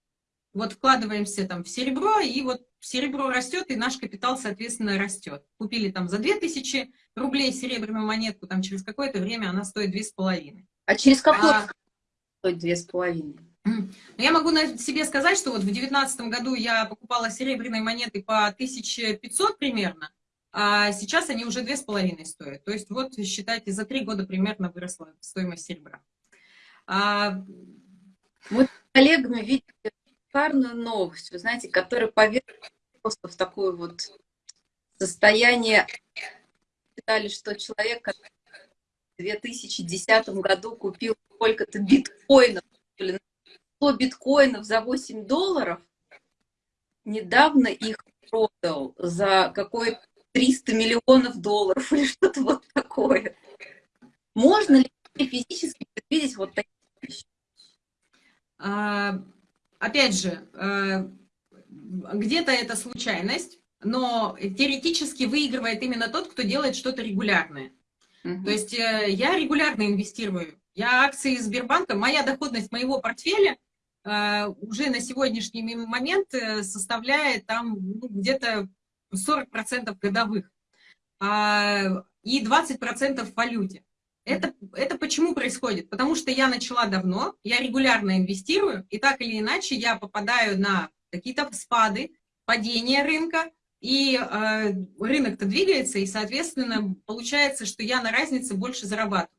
Вот вкладываемся там в серебро, и вот серебро растет, и наш капитал, соответственно, растет. Купили там за 2000 рублей серебряную монетку, там через какое-то время она стоит 2,5. А через какое а... стоит 2,5? Я могу на себе сказать, что вот в 2019 году я покупала серебряные монеты по 1500 примерно, а сейчас они уже 2,5 стоят. То есть вот, считайте, за три года примерно выросла стоимость серебра. А... Мы с коллегами видели шикарную новость, вы знаете, которая поверила в такое вот состояние. Считали, что человек, который в 2010 году купил сколько-то биткоинов, 100 биткоинов за 8 долларов, недавно их продал за какое-то 300 миллионов долларов или что-то вот такое. Можно ли физически предвидеть вот такие вещи? А, опять же, а, где-то это случайность, но теоретически выигрывает именно тот, кто делает что-то регулярное. Угу. То есть э, я регулярно инвестирую. Я акции Сбербанка, моя доходность моего портфеля уже на сегодняшний момент э, составляет там ну, где-то 40% годовых а, и 20% в валюте. Это, это почему происходит? Потому что я начала давно, я регулярно инвестирую, и так или иначе я попадаю на какие-то спады, падения рынка, и э, рынок-то двигается, и, соответственно, получается, что я на разнице больше зарабатываю.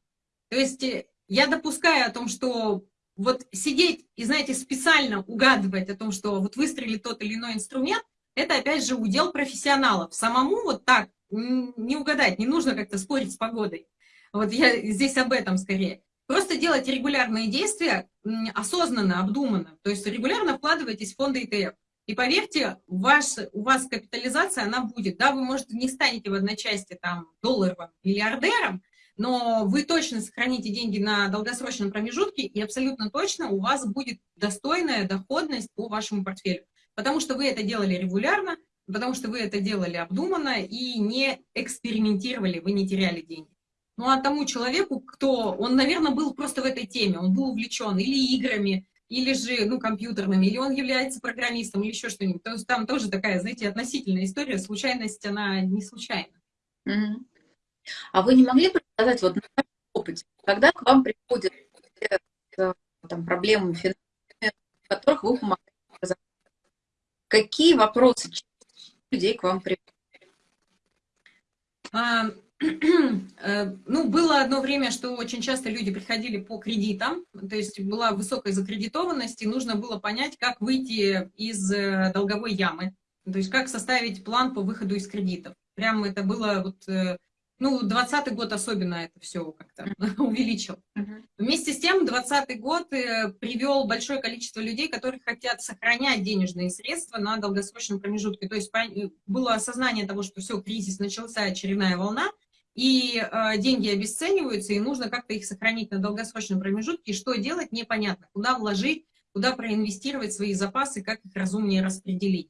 То есть э, я допускаю о том, что вот сидеть и, знаете, специально угадывать о том, что вот выстрелит тот или иной инструмент, это, опять же, удел профессионалов. Самому вот так не угадать, не нужно как-то спорить с погодой. Вот я здесь об этом скорее. Просто делать регулярные действия осознанно, обдуманно. То есть регулярно вкладывайтесь в фонды ETF. И поверьте, ваш, у вас капитализация, она будет. Да, вы, может, не станете в одночасье там долларовым миллиардером, но вы точно сохраните деньги на долгосрочном промежутке, и абсолютно точно у вас будет достойная доходность по вашему портфелю. Потому что вы это делали регулярно, потому что вы это делали обдуманно и не экспериментировали, вы не теряли деньги. Ну а тому человеку, кто, он, наверное, был просто в этой теме, он был увлечен или играми, или же, ну, компьютерными, или он является программистом, или еще что-нибудь. То есть там тоже такая, знаете, относительная история, случайность, она не случайна. А вы не могли бы рассказать вот на опыт, опыте, когда к вам приходят там, проблемы финансовыми, в которых вы помогаете, какие вопросы людей к вам приходят? А, э, ну, было одно время, что очень часто люди приходили по кредитам, то есть была высокая закредитованность, и нужно было понять, как выйти из э, долговой ямы, то есть как составить план по выходу из кредитов. Прям это было вот э, ну, 20 год особенно это все как-то увеличил. Вместе с тем, 20 год э, привел большое количество людей, которые хотят сохранять денежные средства на долгосрочном промежутке. То есть э, было осознание того, что все, кризис, начался очередная волна, и э, деньги обесцениваются, и нужно как-то их сохранить на долгосрочном промежутке. И что делать, непонятно. Куда вложить, куда проинвестировать свои запасы, как их разумнее распределить.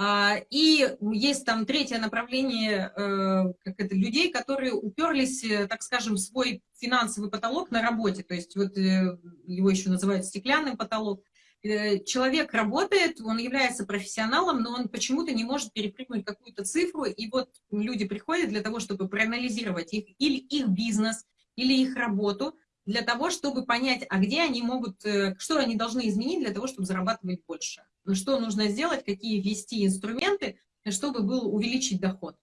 А, и есть там третье направление э, как это, людей, которые уперлись, э, так скажем, в свой финансовый потолок на работе. То есть вот э, его еще называют стеклянным потолок. Человек работает, он является профессионалом, но он почему-то не может перепрыгнуть какую-то цифру. И вот люди приходят для того, чтобы проанализировать их, или их бизнес, или их работу, для того, чтобы понять, а где они могут, что они должны изменить для того, чтобы зарабатывать больше что нужно сделать, какие ввести инструменты, чтобы был увеличить доход.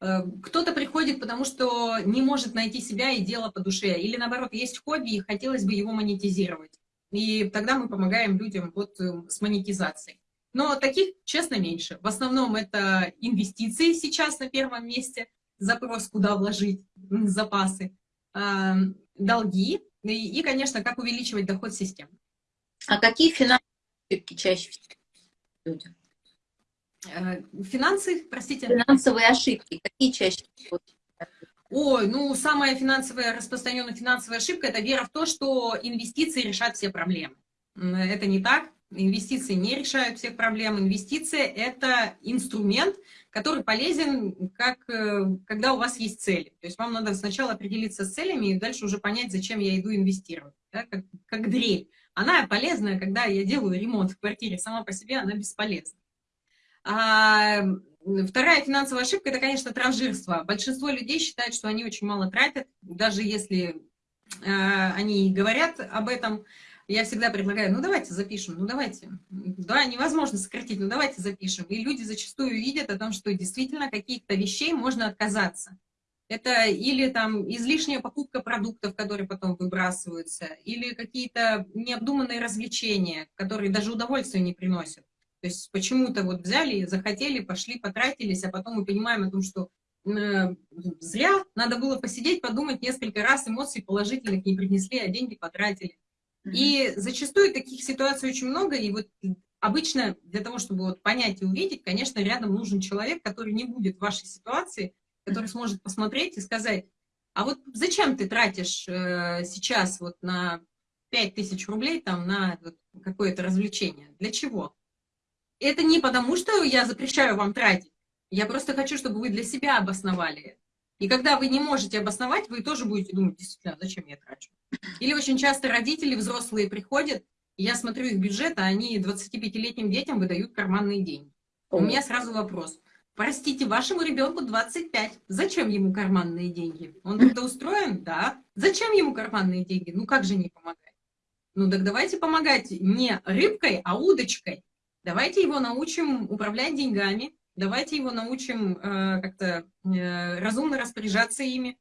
Э, кто-то приходит, потому что не может найти себя и дело по душе, или наоборот, есть хобби и хотелось бы его монетизировать. И тогда мы помогаем людям вот э, с монетизацией. Но таких, честно, меньше. В основном это инвестиции сейчас на первом месте, запрос, куда вложить запасы, э, долги и, конечно, как увеличивать доход системы. А какие финансовые чаще всего люди? Э, финансы, простите? Финансовые ошибки. Какие чаще всего? Ой, ну, самая финансовая, распространенная финансовая ошибка – это вера в то, что инвестиции решат все проблемы. Это не так. Инвестиции не решают всех проблем. Инвестиция – это инструмент, который полезен, как, э, когда у вас есть цели. То есть вам надо сначала определиться с целями и дальше уже понять, зачем я иду инвестировать. Да? Как, как дрель. Она полезная, когда я делаю ремонт в квартире, сама по себе она бесполезна. А, вторая финансовая ошибка – это, конечно, транжирство. Большинство людей считают, что они очень мало тратят, даже если а, они говорят об этом. Я всегда предлагаю, ну давайте запишем, ну давайте. Да, невозможно сократить, ну давайте запишем. И люди зачастую видят о том, что действительно каких-то вещей можно отказаться. Это или там излишняя покупка продуктов, которые потом выбрасываются, или какие-то необдуманные развлечения, которые даже удовольствия не приносят. То есть почему-то вот взяли, захотели, пошли, потратились, а потом мы понимаем о том, что э, зря, надо было посидеть, подумать несколько раз, эмоций положительных не принесли, а деньги потратили. Mm -hmm. И зачастую таких ситуаций очень много, и вот обычно для того, чтобы вот понять и увидеть, конечно, рядом нужен человек, который не будет в вашей ситуации, который сможет посмотреть и сказать, а вот зачем ты тратишь э, сейчас вот на 5000 рублей там на какое-то развлечение? Для чего? Это не потому, что я запрещаю вам тратить. Я просто хочу, чтобы вы для себя обосновали И когда вы не можете обосновать, вы тоже будете думать, действительно, зачем я трачу. Или очень часто родители взрослые приходят, и я смотрю их бюджет, а они 25-летним детям выдают карманные деньги. У меня сразу вопрос. Простите, вашему ребенку 25. Зачем ему карманные деньги? Он трудоустроен? Да. Зачем ему карманные деньги? Ну как же не помогать? Ну так давайте помогать не рыбкой, а удочкой. Давайте его научим управлять деньгами, давайте его научим э, как-то э, разумно распоряжаться ими,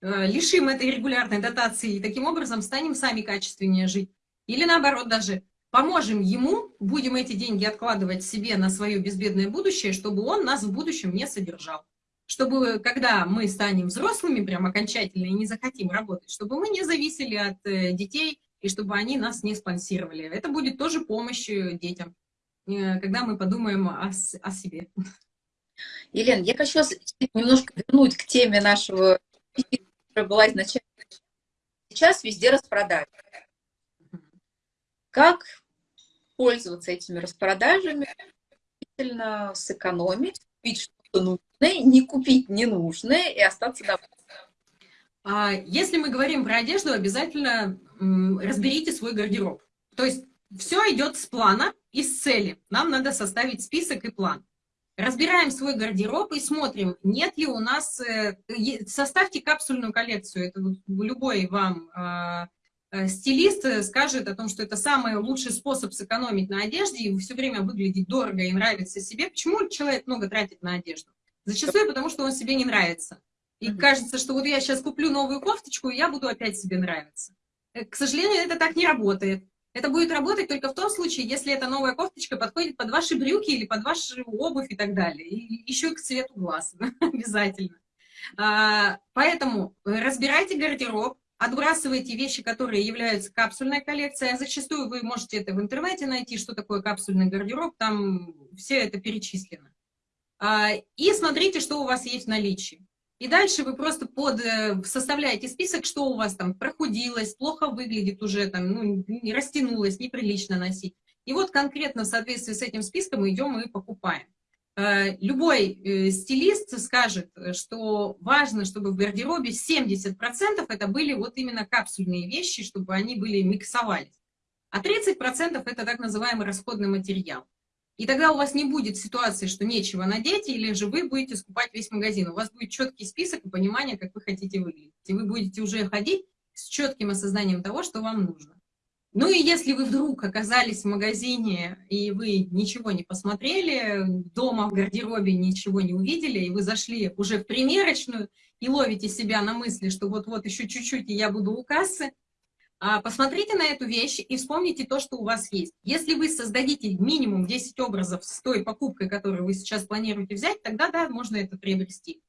э, лишим этой регулярной дотации и таким образом станем сами качественнее жить. Или наоборот даже поможем ему, будем эти деньги откладывать себе на свое безбедное будущее, чтобы он нас в будущем не содержал. Чтобы, когда мы станем взрослыми, прям окончательно, и не захотим работать, чтобы мы не зависели от детей, и чтобы они нас не спонсировали. Это будет тоже помощь детям, когда мы подумаем о, о себе. Елена, я хочу немножко вернуть к теме нашего, которая была изначально. Сейчас везде распродажи. Как пользоваться этими распродажами, действительно сэкономить, купить что-то нужное, не купить ненужное и остаться довольным. А, если мы говорим про одежду, обязательно разберите свой гардероб. То есть все идет с плана и с цели. Нам надо составить список и план. Разбираем свой гардероб и смотрим, нет ли у нас... Э, составьте капсульную коллекцию. Это любой вам а, э, стилист скажет о том, что это самый лучший способ сэкономить на одежде и все время выглядеть дорого и нравится себе. Почему человек много тратит на одежду? Зачастую потому, что он себе не нравится. И mm -hmm. кажется, что вот я сейчас куплю новую кофточку, и я буду опять себе нравиться. Э, к сожалению, это так не работает. Это будет работать только в том случае, если эта новая кофточка подходит под ваши брюки или под вашу обувь и так далее. И еще к цвету глаз обязательно. А, поэтому разбирайте гардероб, отбрасывайте вещи, которые являются капсульной коллекцией. А зачастую вы можете это в интернете найти, что такое капсульный гардероб, там все это перечислено. А, и смотрите, что у вас есть в наличии. И дальше вы просто под, э, составляете список, что у вас там прохудилось, плохо выглядит уже, там, ну, не растянулось, неприлично носить. И вот конкретно в соответствии с этим списком идем и покупаем. Э, любой э, стилист скажет, что важно, чтобы в гардеробе 70% это были вот именно капсульные вещи, чтобы они были миксовались. А 30% это так называемый расходный материал. И тогда у вас не будет ситуации, что нечего надеть, или же вы будете скупать весь магазин. У вас будет четкий список и понимание, как вы хотите выглядеть. И вы будете уже ходить с четким осознанием того, что вам нужно. Ну и если вы вдруг оказались в магазине, и вы ничего не посмотрели, дома в гардеробе ничего не увидели, и вы зашли уже в примерочную и ловите себя на мысли, что вот-вот еще чуть-чуть, и я буду у кассы, посмотрите на эту вещь и вспомните то, что у вас есть. Если вы создадите минимум 10 образов с той покупкой, которую вы сейчас планируете взять, тогда, да, можно это приобрести.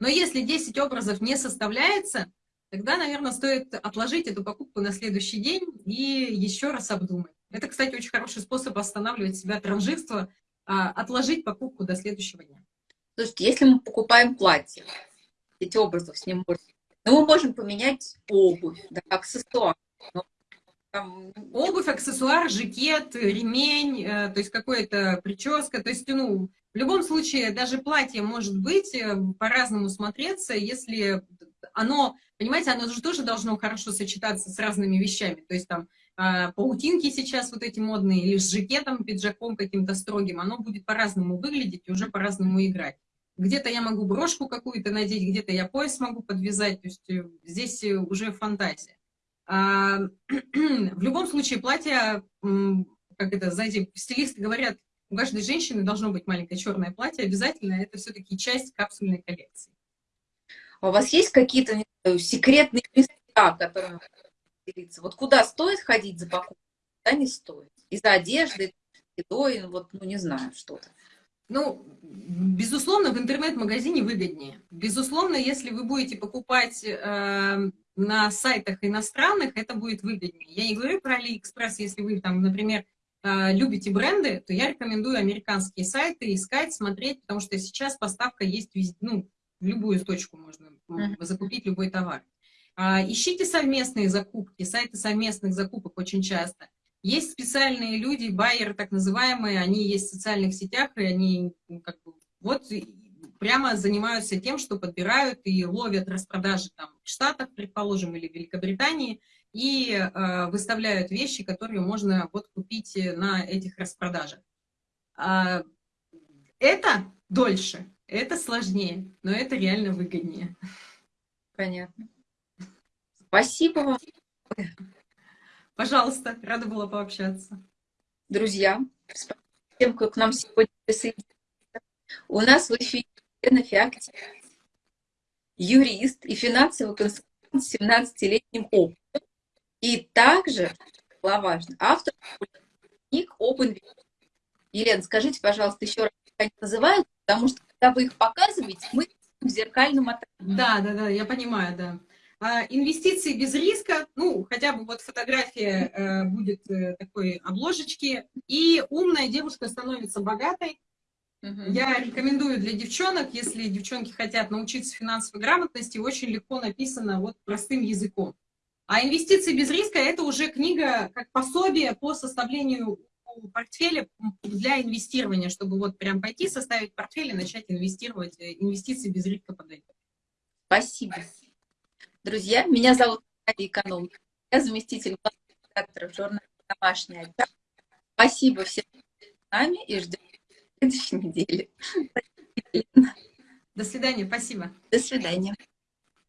Но если 10 образов не составляется, тогда, наверное, стоит отложить эту покупку на следующий день и еще раз обдумать. Это, кстати, очень хороший способ останавливать себя от транжирства, а, отложить покупку до следующего дня. Слушайте, если мы покупаем платье, эти образов с ним можно, но мы можем поменять обувь, да, аксессуар. Там, обувь, аксессуар, жакет, ремень, э, то есть какая-то прическа. То есть, ну, в любом случае, даже платье может быть э, по-разному смотреться, если оно, понимаете, оно же тоже должно хорошо сочетаться с разными вещами. То есть там э, паутинки сейчас вот эти модные, или с жакетом, пиджаком каким-то строгим, оно будет по-разному выглядеть и уже по-разному играть. Где-то я могу брошку какую-то надеть, где-то я пояс могу подвязать, то есть здесь уже фантазия. А, в любом случае, платье, как это, знаете, стилисты говорят, у каждой женщины должно быть маленькое черное платье, обязательно это все-таки часть капсульной коллекции. А у вас есть какие-то секретные места, которые делиться? Вот куда стоит ходить за покупкой, куда не стоит? Из-за одежды, едой, вот, ну, не знаю, что-то. Ну, безусловно, в интернет-магазине выгоднее. Безусловно, если вы будете покупать э, на сайтах иностранных, это будет выгоднее. Я не говорю про AliExpress, если вы там, например, э, любите бренды, то я рекомендую американские сайты искать, смотреть, потому что сейчас поставка есть везде, ну, в любую точку можно закупить любой товар. А, ищите совместные закупки, сайты совместных закупок очень часто. Есть специальные люди, байеры так называемые, они есть в социальных сетях, и они как бы, вот прямо занимаются тем, что подбирают и ловят распродажи там в Штатах, предположим, или в Великобритании, и э, выставляют вещи, которые можно вот купить на этих распродажах. А, это дольше, это сложнее, но это реально выгоднее. Понятно. Спасибо вам. Пожалуйста, рада была пообщаться. Друзья, спасибо тем, кто к нам сегодня присоединился. У нас в эфире Феоктия, юрист и финансовый консультант с 17-летним опытом. И также, важно, автор книг об. Елена, скажите, пожалуйста, еще раз, как они называют, потому что, когда вы их показываете, мы в зеркальном отражении. Да, да, да, я понимаю, да. А, инвестиции без риска, ну, хотя бы вот фотография э, будет э, такой обложечки, и умная девушка становится богатой. Угу. Я рекомендую для девчонок, если девчонки хотят научиться финансовой грамотности, очень легко написано вот простым языком. А инвестиции без риска – это уже книга как пособие по составлению портфеля для инвестирования, чтобы вот прям пойти, составить портфель и начать инвестировать. Э, инвестиции без риска подойдут. Спасибо. Друзья, меня зовут Надя Эконом. Я заместитель редактора журнала «Домашняя». Спасибо всем, с нами и ждем следующей неделе. До свидания, спасибо. До свидания.